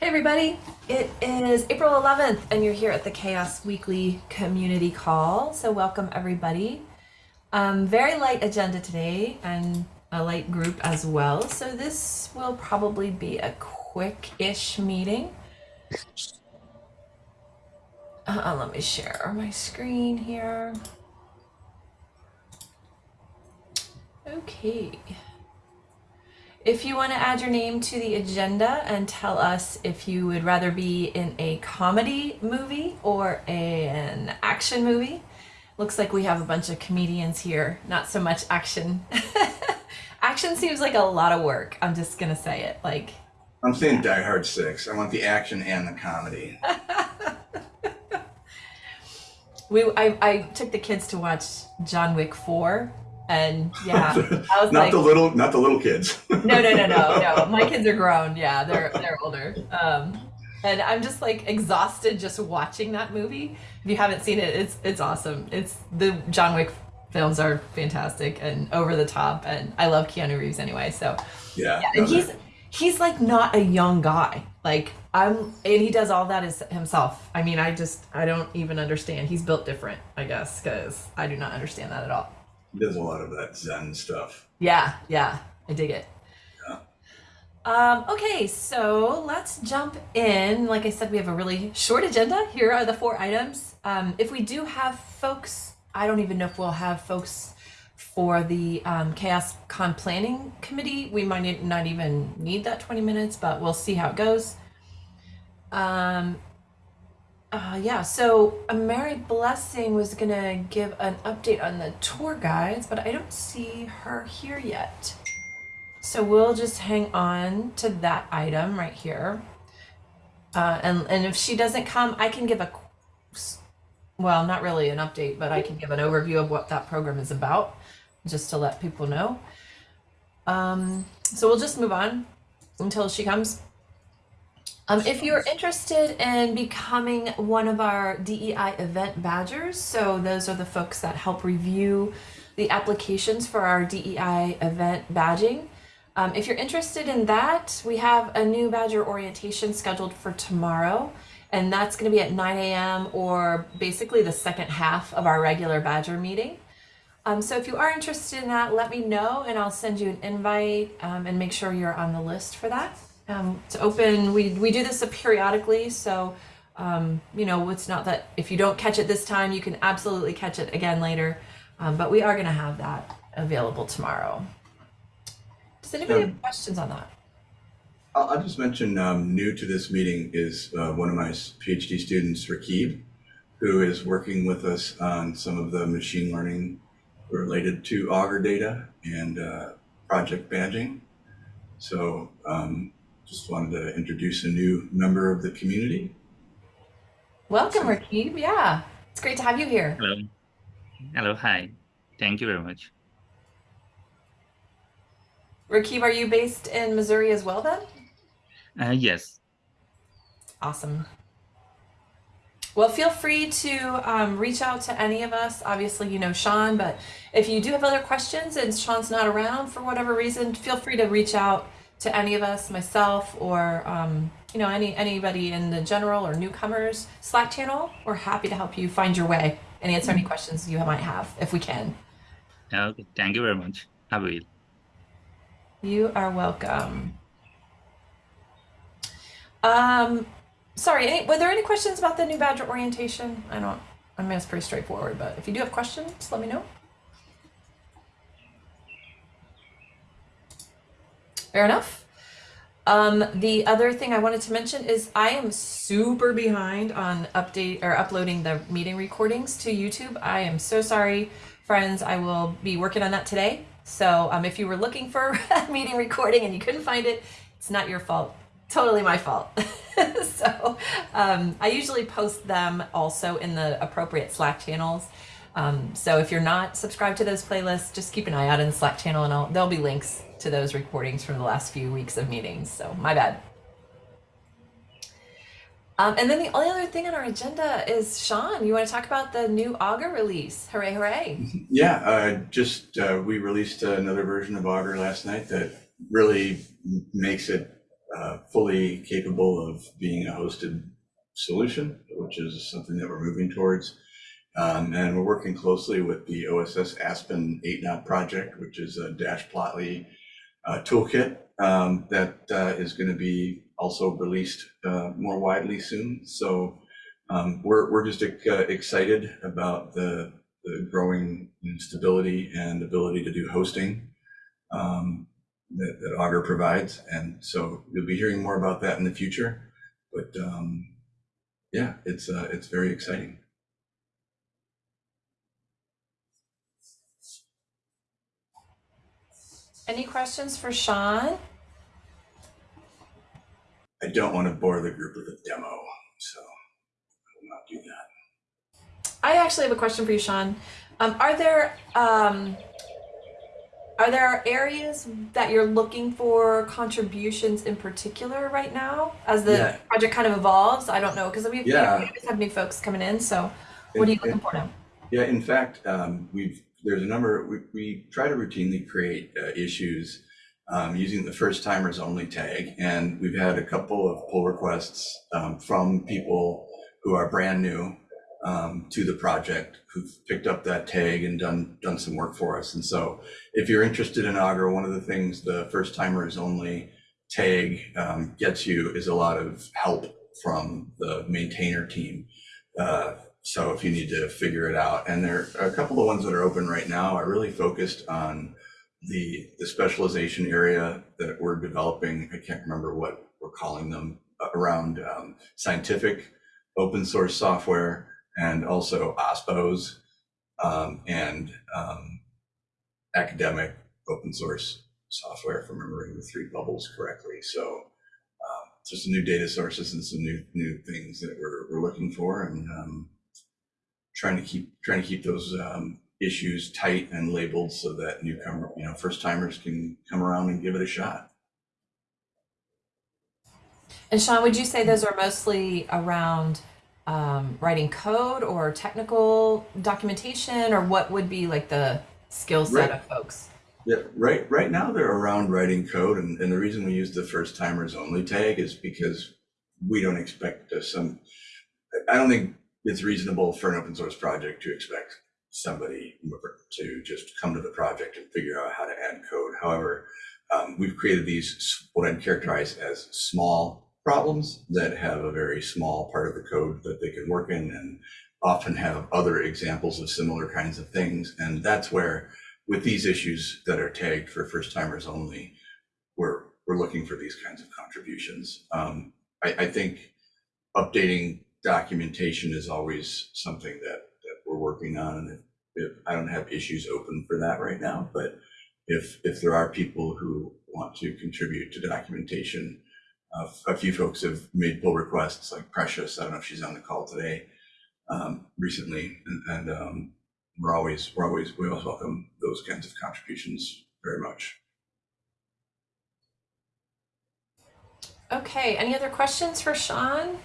Hey everybody, it is April 11th and you're here at the Chaos Weekly Community Call. So welcome everybody. Um, very light agenda today and a light group as well. So this will probably be a quick-ish meeting. Uh, let me share my screen here. Okay. If you want to add your name to the agenda and tell us if you would rather be in a comedy movie or a, an action movie. Looks like we have a bunch of comedians here, not so much action. action seems like a lot of work. I'm just going to say it. Like I'm saying Die Hard 6. I want the action and the comedy. we I, I took the kids to watch John Wick 4 and yeah, I was not like, the little, not the little kids. no, no, no, no, no. My kids are grown. Yeah, they're they're older. Um, and I'm just like exhausted just watching that movie. If you haven't seen it, it's it's awesome. It's the John Wick films are fantastic and over the top, and I love Keanu Reeves anyway. So yeah, yeah and he's he's like not a young guy. Like I'm, and he does all that as himself. I mean, I just I don't even understand. He's built different, I guess, because I do not understand that at all. Does a lot of that Zen stuff. Yeah, yeah, I dig it. Yeah. Um, okay, so let's jump in. Like I said, we have a really short agenda. Here are the four items. Um, if we do have folks, I don't even know if we'll have folks for the um, Chaos Con Planning Committee. We might not even need that 20 minutes, but we'll see how it goes. Um, uh, yeah, so a Mary Blessing was gonna give an update on the tour guides, but I don't see her here yet. So we'll just hang on to that item right here. Uh, and, and if she doesn't come, I can give a, well, not really an update, but I can give an overview of what that program is about, just to let people know. Um, so we'll just move on until she comes. Um, if you're interested in becoming one of our DEI event badgers, so those are the folks that help review the applications for our DEI event badging. Um, if you're interested in that, we have a new badger orientation scheduled for tomorrow, and that's going to be at 9 a.m. or basically the second half of our regular badger meeting. Um, so if you are interested in that, let me know and I'll send you an invite um, and make sure you're on the list for that um, to open. We, we do this periodically, so um, you know, it's not that if you don't catch it this time, you can absolutely catch it again later. Um, but we are going to have that available tomorrow. Does anybody have questions on that? I'll, I'll just mention um, new to this meeting is uh, one of my PhD students, Rakib, who is working with us on some of the machine learning related to Augur data and uh, project badging. So um, just wanted to introduce a new member of the community. Welcome, Rakib. Yeah, it's great to have you here. Hello. Hello. Hi. Thank you very much. Rakib, are you based in Missouri as well then? Uh, yes. Awesome. Well, feel free to um, reach out to any of us. Obviously, you know Sean, but if you do have other questions and Sean's not around for whatever reason, feel free to reach out to any of us, myself, or um, you know any anybody in the general or newcomers Slack channel. We're happy to help you find your way and answer any questions you might have if we can. Okay, thank you very much. I will. You are welcome. Um, sorry, any, were there any questions about the new badger orientation? I don't, I mean, it's pretty straightforward, but if you do have questions, let me know. Fair enough. Um, the other thing I wanted to mention is I am super behind on update or uploading the meeting recordings to YouTube. I am so sorry, friends. I will be working on that today. So um, if you were looking for a meeting recording and you couldn't find it, it's not your fault. Totally my fault. so um, I usually post them also in the appropriate Slack channels. Um, so if you're not subscribed to those playlists, just keep an eye out in the Slack channel and I'll, there'll be links to those recordings from the last few weeks of meetings. So my bad. Um, and then the only other thing on our agenda is Sean, you want to talk about the new Augur release. Hooray, hooray. Yeah, uh, just uh, we released another version of Augur last night that really makes it uh, fully capable of being a hosted solution, which is something that we're moving towards. Um, and we're working closely with the OSS Aspen 8Knot project, which is a Dash Plotly uh, toolkit um, that uh, is going to be also released uh, more widely soon. So um, we're, we're just uh, excited about the, the growing stability and ability to do hosting um, that, that Augur provides. And so you'll be hearing more about that in the future. But um, yeah, it's uh, it's very exciting. Any questions for Sean? I don't want to bore the group with a demo, so I will not do that. I actually have a question for you, Sean. Um, are there um, are there areas that you're looking for contributions in particular right now as the Yeah. project kind of evolves? I don't know because we Yeah. we always have new folks coming in. So, what are you looking for now? Yeah, in fact, um, we've there's a number we, we try to routinely create uh, issues um, using the first timers only tag, and we've had a couple of pull requests um, from people who are brand new um, to the project who've picked up that tag and done done some work for us. And so, if you're interested in Augur, one of the things the first timers only tag um, gets you is a lot of help from the maintainer team. Uh, so if you need to figure it out, and there are a couple of ones that are open right now are really focused on the the specialization area that we're developing. I can't remember what we're calling them uh, around um, scientific open source software and also OSPOs um, and um, academic open source software, if I'm remembering the three bubbles correctly. So um, just new data sources and some new new things that we're we're looking for and um, trying to keep trying to keep those um, issues tight and labeled so that newcomer, you know, first timers can come around and give it a shot. And Sean, would you say those are mostly around um, writing code or technical documentation, or what would be like the skill set Right. of folks? Yeah, right. Right now they're around writing code, and, and the reason we use the first timers only tag is because we don't expect uh, some. I don't think it's reasonable for an open source project to expect somebody to just come to the project and figure out how to add code. However, um, we've created these what I'd characterize as small problems that have a very small part of the code that they can work in, and often have other examples of similar kinds of things. And that's where with these issues that are tagged for first timers only, we're we're looking for these kinds of contributions. Um, I, I think updating documentation is always something that that we're working on, and if, if I don't have issues open for that right now, but if if there are people who want to contribute to documentation, uh, a few folks have made pull requests, like Precious. I don't know if she's on the call today. Um, recently, and, and um, we're always we're always we always welcome those kinds of contributions very much. Okay, any other questions for Sean?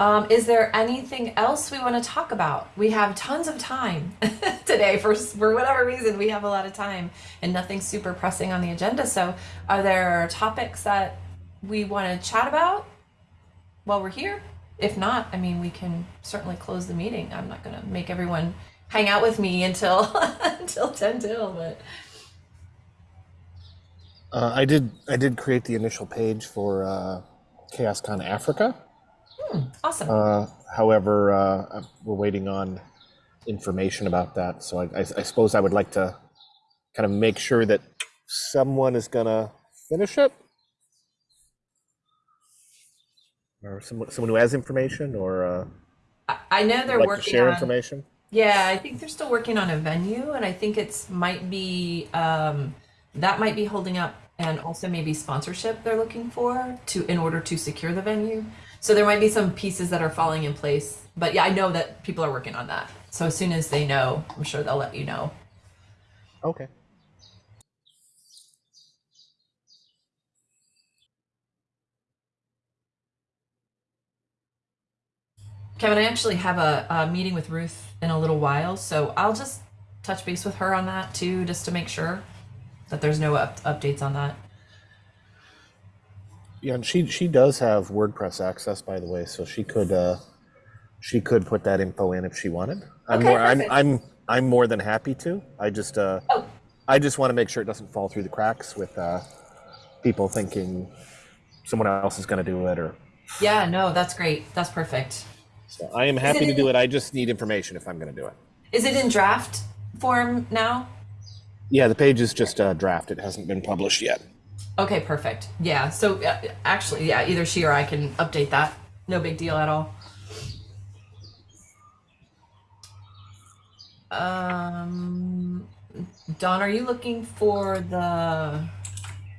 Um, is there anything else we want to talk about? We have tons of time today for for whatever reason. We have a lot of time and nothing super pressing on the agenda. So, are there topics that we want to chat about while we're here? If not, I mean, we can certainly close the meeting. I'm not going to make everyone hang out with me until until 10 till, but Uh, I did. I did create the initial page for uh, ChaosCon Africa. Awesome. Uh, however, uh, we're waiting on information about that. So I, I, I suppose I would like to kind of make sure that someone is gonna finish it, or someone someone who has information, or uh, I, I know they're like to working share on information. Yeah, I think they're still working on a venue, and I think it's might be um, that might be holding up, and also maybe sponsorship they're looking for to in order to secure the venue. So there might be some pieces that are falling in place, but yeah, I know that people are working on that. So as soon as they know, I'm sure they'll let you know. Okay. Kevin, I actually have a, a meeting with Ruth in a little while, so I'll just touch base with her on that too, just to make sure that there's no up- updates on that. Yeah, and she she does have WordPress access, by the way, so she could uh, she could put that info in if she wanted. I'm Okay, more I'm perfect. I'm I'm more than happy to. I just uh, Oh. I just want to make sure it doesn't fall through the cracks with uh, people thinking someone else is going to do it or. Yeah, no, that's great. That's perfect. So I am happy to do it. I just need information if I'm going to do it. Is it in draft form now? Yeah, the page is just a draft. It hasn't been published yet. Okay, perfect. Yeah, so uh, actually, yeah, either she or I can update that. No big deal at all. Um, Dawn, are you looking for the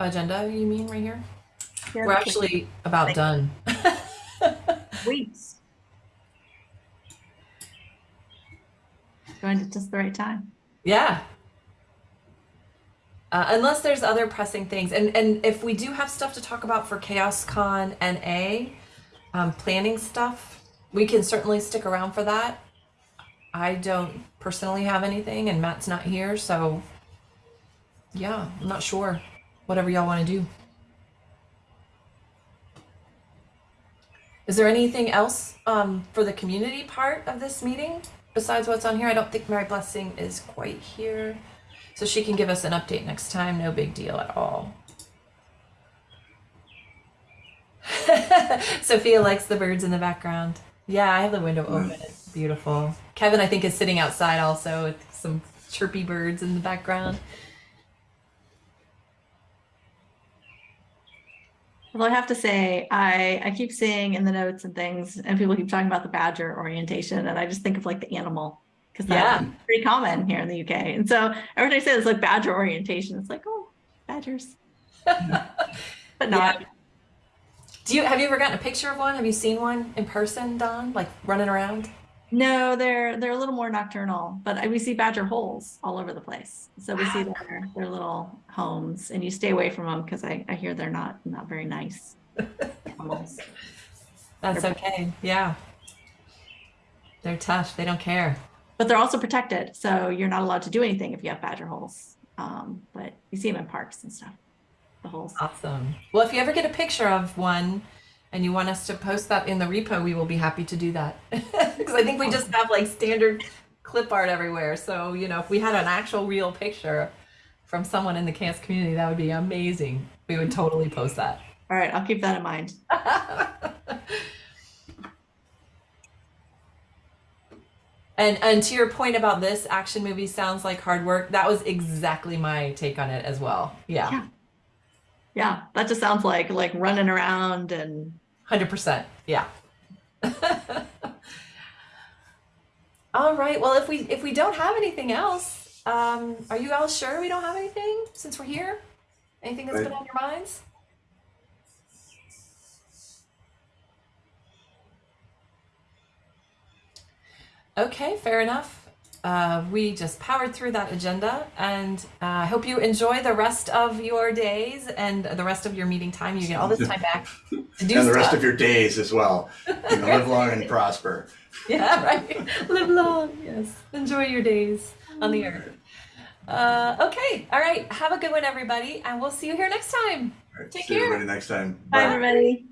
agenda? You mean right here? Yeah, We're actually about done. Weeks. Going at just the right time. Yeah. Uh, unless there's other pressing things, and and if we do have stuff to talk about for Chaos Con NA, um, planning stuff, we can certainly stick around for that. I don't personally have anything, and Matt's not here, so yeah, I'm not sure. Whatever y'all want to do. Is there anything else um, for the community part of this meeting besides what's on here? I don't think Mary Blessing is quite here. So she can give us an update next time. No big deal at all. Sophia likes the birds in the background. Yeah, I have the window open. Mm. It's beautiful. Kevin, I think, is sitting outside also with some chirpy birds in the background. Although I have to say, I, I keep seeing in the notes and things, and people keep talking about the badger orientation, and I just think of like the animal, because that's Yeah. pretty common here in the UK. And so every time I say this, like badger orientation, it's like, oh, badgers. but not. Do you have you ever gotten a picture of one? Have you seen one in person, Dawn? Like running around? No, they're they're a little more nocturnal, but I- we see badger holes all over the place. So we see ah. their their little homes, and you stay away from them because I, I hear they're not not very nice animals. That's okay. Yeah. They're tough. They don't care. But they're also protected, so you're not allowed to do anything if you have badger holes. Um, but you see them in parks and stuff. The holes. Awesome. Well, if you ever get a picture of one and you want us to post that in the repo, we will be happy to do that. Because I think we just have like standard clip art everywhere. So, you know, if we had an actual real picture from someone in the Chaos community, that would be amazing. We would totally post that. All right, I'll keep that in mind. And and to your point about this action movie sounds like hard work. That was exactly my take on it as well. Yeah. Yeah. Yeah, that just sounds like like running around and Hundred percent. Yeah. all right. Well, if we if we don't have anything else, um, are you all sure we don't have anything since we're here? Anything that's Right. been on your minds? Okay, fair enough. Uh, we just powered through that agenda, and uh, I hope you enjoy the rest of your days and the rest of your meeting time. You get all this time back to do and the rest stuff. of your days as well. You know, live long and prosper. Yeah, right. Live long. Yes. Enjoy your days on the earth. Uh, okay. All right. Have a good one, everybody, and we'll see you here next time. All right, Take see care. everybody next time. bye everybody.